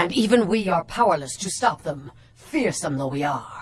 And even we are powerless to stop them, fearsome though we are.